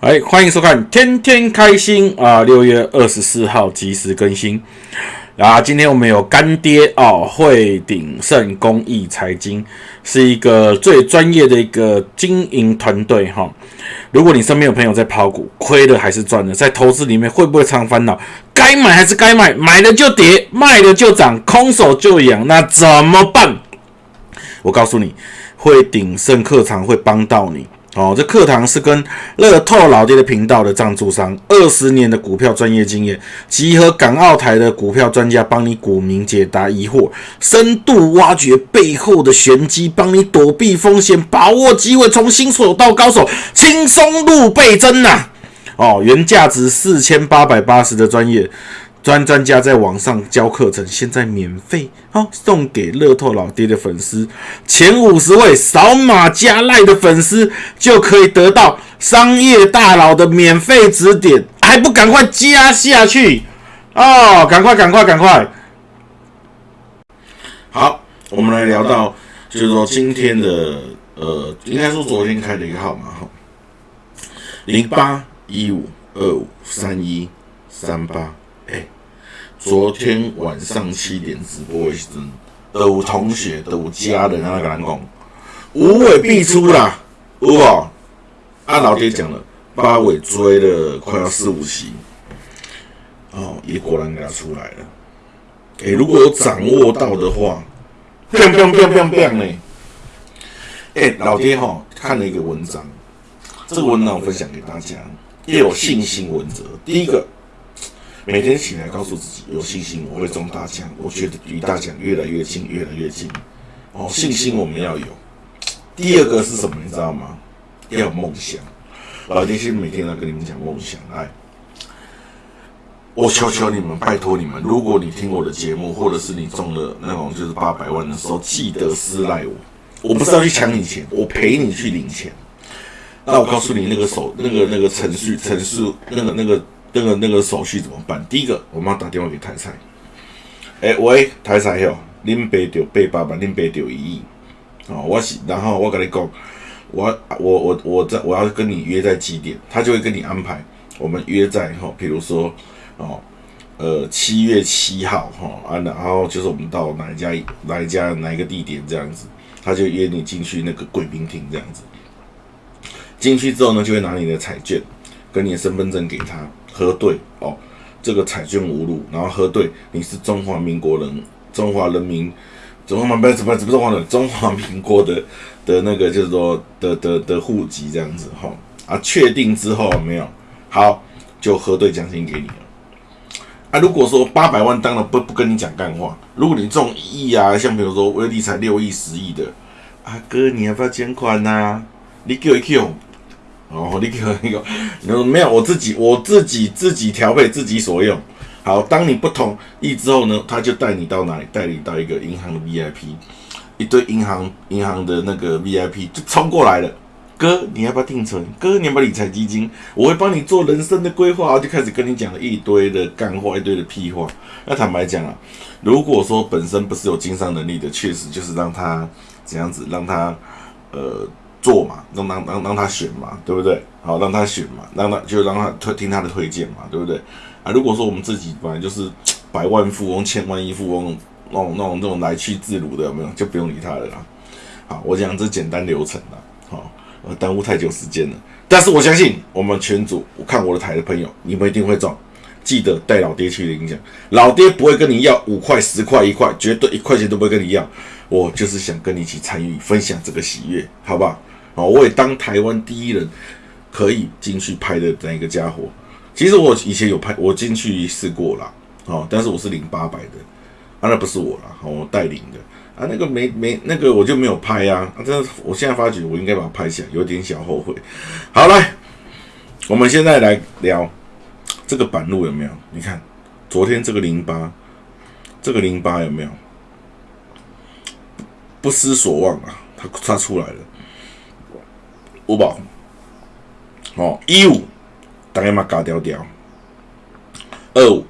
哎，欢迎收看《天天开心》啊！六月二十四号及时更新啊！今天我们有干爹哦，汇鼎盛公益财经是一个最专业的一个经营团队哈。如果你身边有朋友在抛股，亏了还是赚了，在投资里面会不会常烦恼？该买还是该卖？买了就跌，卖了就涨，空手就养，那怎么办？我告诉你，汇鼎盛课堂会帮到你。哦，这课堂是跟乐透老爹的频道的赞助商，二十年的股票专业经验，集合港澳台的股票专家，帮你股民解答疑惑，深度挖掘背后的玄机，帮你躲避风险，把握机会，从新手到高手，轻松入倍增呐！哦，原价值四千八百八十的专业。专专家在网上教课程，现在免费哦，送给乐透老爹的粉丝，前五十位扫码加赖的粉丝就可以得到商业大佬的免费指点，还不赶快加下去哦！赶快赶快赶快！好，我们来聊到，就是说今天的呃，应该说昨天开的一个号码哈，零八一五二五三一三八，哎。昨天晚上七点直播的时，有同学、有家人啊，跟咱讲，五尾必出啦，有无？按老爹讲了，八尾追了快要四五期，哦，也果然给他出来了。哎，如果有掌握到的话，砰砰砰砰砰呢？哎，老爹哈看了一个文章，这个文章我分享给大家，要有信心文则。第一个。每天起来告诉自己有信心，我会中大奖。我觉得离大奖越来越近，越来越近。哦，信心我们要有。第二个是什么？你知道吗？要有梦想。老爹先每天都跟你们讲梦想。来，我求求你们，拜托你们，如果你听我的节目，或者是你中了那种就是八百万的时候，记得私赖我。我不是要去抢你钱，我陪你去领钱。那我告诉你，那个手，那个那个程序，程序，那个那个。那个那个手续怎么办？第一个，我们要打电话给台财。哎，喂，台财哟，恁爸丢八百万，恁爸丢一亿。哦，我是，然后我跟你讲，我我我我在我要跟你约在几点，他就会跟你安排。我们约在哈，比如说哦，呃，七月七号哈啊，然后就是我们到哪一家哪一家哪一个地点这样子，他就约你进去那个贵宾厅这样子。进去之后呢，就会拿你的彩券跟你的身份证给他。核对哦，这个彩券无路，然后核对你是中华民国人，中华人民，中华不是不是中华人，中华民国的的那个就是说的的的户籍这样子哈啊，确定之后没有好就核对奖金给你了啊。如果说八百万当然不不跟你讲干话，如果你中一亿啊，像比如说威力才六亿十亿的，阿哥你要不要捐款呐？你给我一 Q。哦，你可那个，你说没有，我自己我自己自己调配自己所用。好，当你不同意之后呢，他就带你到哪里？带你到一个银行的 VIP，一堆银行银行的那个 VIP 就冲过来了。哥，你要不要定存？哥，你要不要理财基金？我会帮你做人生的规划，就开始跟你讲了一堆的干话，一堆的屁话。那坦白讲啊，如果说本身不是有经商能力的，确实就是让他怎样子，让他呃。做嘛，让让让让他选嘛，对不对？好，让他选嘛，让他就让他推听他的推荐嘛，对不对？啊，如果说我们自己本来就是百万富翁、千万亿富翁那种那种那种来去自如的，有没有？就不用理他了啦。好，我讲这简单流程啦，好，呃，耽误太久时间了。但是我相信我们全组，我看我的台的朋友，你们一定会中。记得带老爹去领奖，老爹不会跟你要五块、十块、一块，绝对一块钱都不会跟你要。我就是想跟你一起参与分享这个喜悦，好不好？哦，我也当台湾第一人，可以进去拍的那个家伙。其实我以前有拍，我进去试过了，哦，但是我是领八百的，啊，那不是我了，我带领的，啊，那个没没那个我就没有拍呀，啊，真的，我现在发觉我应该把它拍下来，有点小后悔。好来，我们现在来聊这个板路有没有？你看昨天这个零八，这个零八有没有？不失所望啊，它它出来了。五宝，哦，一五，大概嘛嘎掉掉。二五，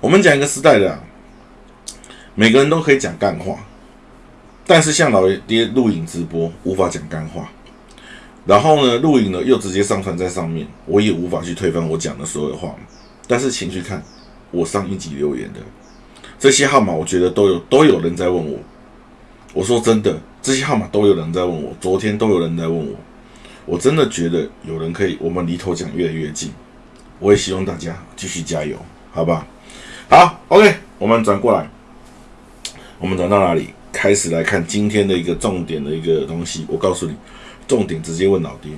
我们讲一个时代的，每个人都可以讲干话，但是像老爹录影直播无法讲干话。然后呢，录影呢又直接上传在上面，我也无法去推翻我讲的所有话。但是请去看我上一集留言的这些号码，我觉得都有都有人在问我。我说真的，这些号码都有人在问我，昨天都有人在问我。我真的觉得有人可以，我们离头奖越来越近。我也希望大家继续加油，好吧？好，OK，我们转过来，我们转到哪里？开始来看今天的一个重点的一个东西。我告诉你，重点直接问老爹。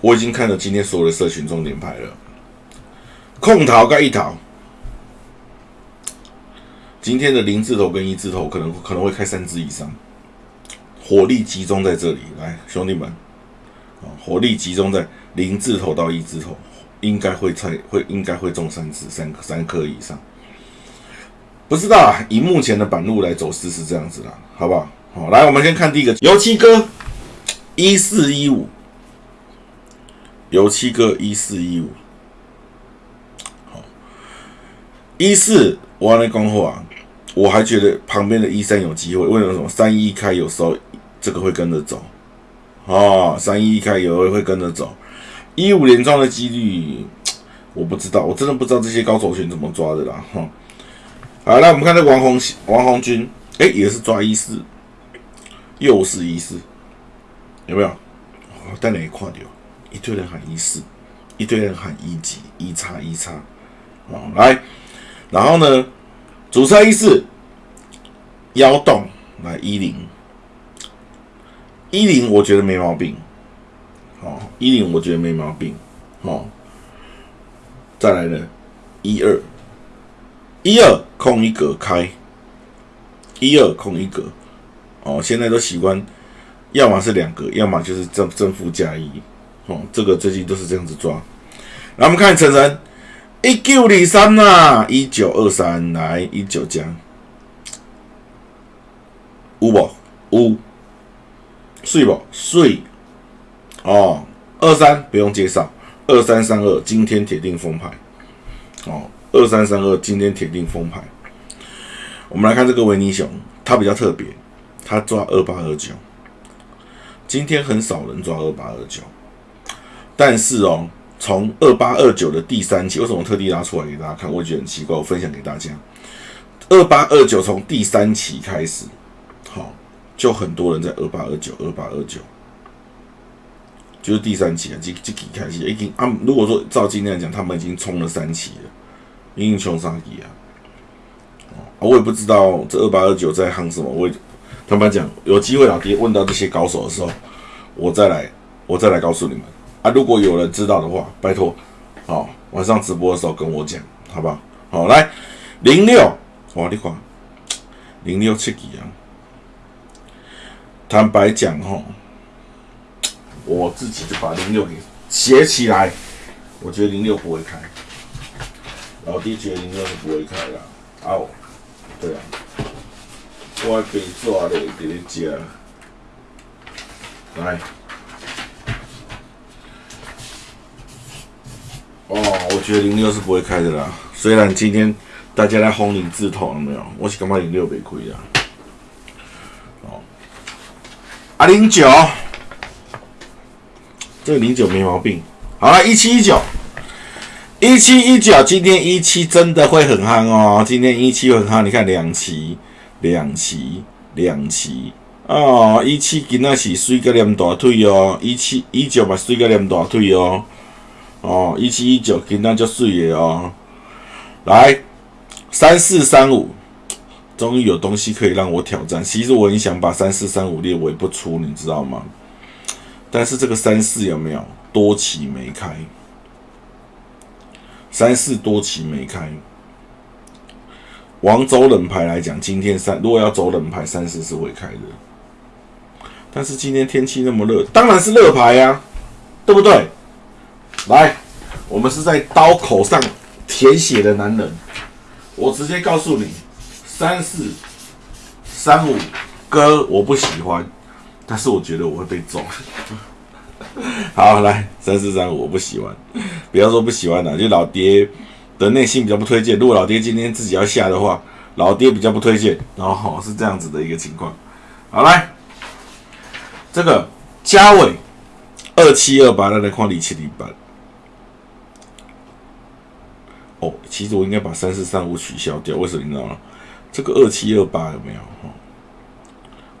我已经看了今天所有的社群重点牌了，空桃跟一桃，今天的零字头跟一字头可能可能会开三支以上，火力集中在这里。来，兄弟们啊。火力集中在零字头到一字头，应该会猜会应该会中三次三三颗以上，不知道啊。以目前的板路来走势是这样子啦，好不好？好，来我们先看第一个油漆哥一四一五，油漆哥一四一五，好一四我来讲话，我还觉得旁边的一三有机会，为什么？三一开有时候这个会跟着走。哦，三一开有会跟着走，一五连庄的几率我不知道，我真的不知道这些高手群怎么抓的啦。哈，好，来我们看这王红王红军，哎，也是抓一四，又是一四，有没有？哦带哪一块的？一堆人喊一四，一堆人喊一级一叉一叉。哦，来，然后呢，主车一四，幺洞来一零。一零我觉得没毛病，哦，一零我觉得没毛病，哦，再来呢，一二，一二空一格开，一二空一格，哦，现在都习惯，要么是两格，要么就是正正负加一，哦，这个最近都是这样子抓。来，我们看晨晨，一九二三呐，一九二三来一九加，五不五。睡不睡哦，二三不用介绍，二三三二今天铁定封牌。哦，二三三二今天铁定封牌。我们来看这个维尼熊，它比较特别，它抓二八二九，今天很少人抓二八二九，但是哦，从二八二九的第三期，为什么特地拿出来给大家看？我觉得很奇怪，我分享给大家，二八二九从第三期开始，好。就很多人在二八二九、二八二九，就是第三期啊，这这几开始已经啊。如果说照今天来讲，他们已经冲了三期了，英雄杀敌啊。我也不知道这二八二九在夯什么。我也他们讲有机会老爹问到这些高手的时候，我再来，我再来告诉你们啊。如果有人知道的话，拜托，好，晚上直播的时候跟我讲，好不好？好，来零六，哇，你看零六七几啊？坦白讲，哈，我自己就把零六给写起来。我觉得零六不会开，老弟觉得零六是不会开的。哦，对啊，我被抓了，给你讲。来，哦，我觉得零六是不会开的啦。虽然今天大家在轰零字头，了没有？我是感觉零六被亏啊。啊，零九，这个零九没毛病。好了，一七一九，一七一九，今天一七真的会很夯哦。今天一七很夯，你看两期，两期，两期哦。一七今仔是水个连大腿哦，一七一九嘛水个连大腿哦。哦，一七一九今仔就水的哦。来，三四三五。终于有东西可以让我挑战。其实我很想把三四三五列为不出，你知道吗？但是这个三四有没有多期没开？三四多期没开。往走冷牌来讲，今天三如果要走冷牌，三四是会开的。但是今天天气那么热，当然是热牌呀，对不对？来，我们是在刀口上舔血的男人，我直接告诉你。三四三五哥，我不喜欢，但是我觉得我会被揍。好，来三四三五，我不喜欢。不要说不喜欢了，就老爹的内心比较不推荐。如果老爹今天自己要下的话，老爹比较不推荐。然后是这样子的一个情况。好，来这个嘉伟二七二八，那来看二七零八。哦，其实我应该把三四三五取消掉，为什么你知道吗？这个二七二八有没有？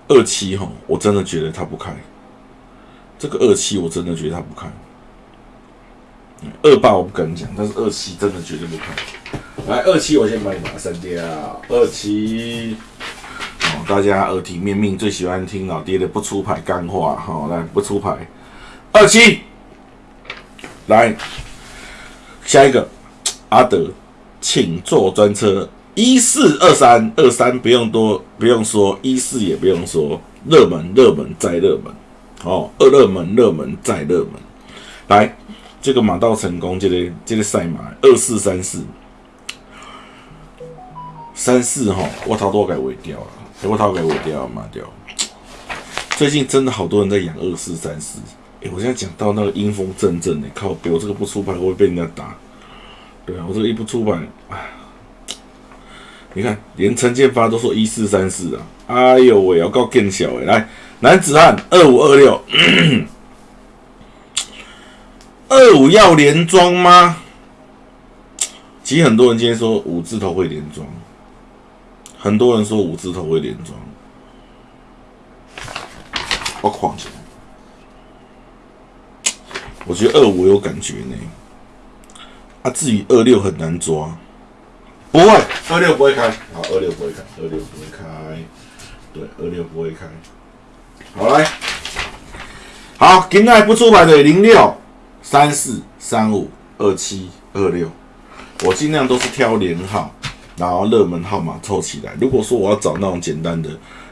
二七哈，我真的觉得它不开。这个二七我真的觉得它不开。二八我不敢讲，但是二七真的绝对不开。来，二七我先把你把它删掉。二七，哦，大家耳提面命，最喜欢听老爹的不出牌干话。好，来不出牌。二七，来下一个阿德，请坐专车。一四二三二三不用多不用说，一四也不用说，热门热门再热门，哦，二热门热门再热门，来这个马到成功，这个这个赛马二四三四。三四哈，我头都该尾掉了，我头该尾掉马掉，最近真的好多人在养二四三四，哎，我现在讲到那个阴风阵阵的，靠，我这个不出牌会被人家打，对啊，我这个一不出牌，哎。你看，连陈建发都说一四三四啊！哎呦喂，要告更小哎！来，男子汉二五二六，二五要连庄吗？其实很多人今天说五字头会连庄，很多人说五字头会连庄，我狂起来！我觉得二五有感觉呢，啊，至于二六很难抓。不会，二六不会开。好，二六不会开，二六不会开。对，二六不会开。好来，好，今天不出牌的零六三四三五二七二六，我尽量都是挑连号，然后热门号码凑起来。如果说我要找那种简单的，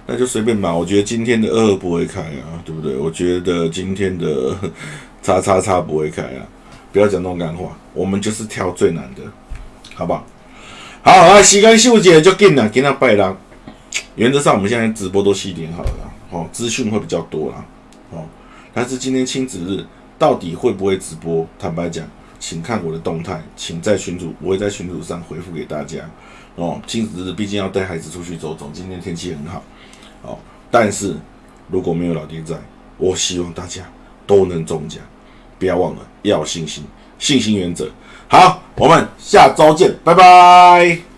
那就随便买。我觉得今天的二二不会开啊，对不对？我觉得今天的 叉叉叉不会开啊。不要讲那种干话，我们就是挑最难的，好不好？好，啊，时间秀姐就紧了，今天拜啦。原则上，我们现在直播都七点好了，哦，资讯会比较多啦，哦。但是今天亲子日到底会不会直播？坦白讲，请看我的动态，请在群主，我会在群主上回复给大家。哦，亲子日毕竟要带孩子出去走走，今天天气很好，哦。但是如果没有老爹在，我希望大家都能中奖，不要忘了要有信心，信心原则。好，我们下周见，拜拜。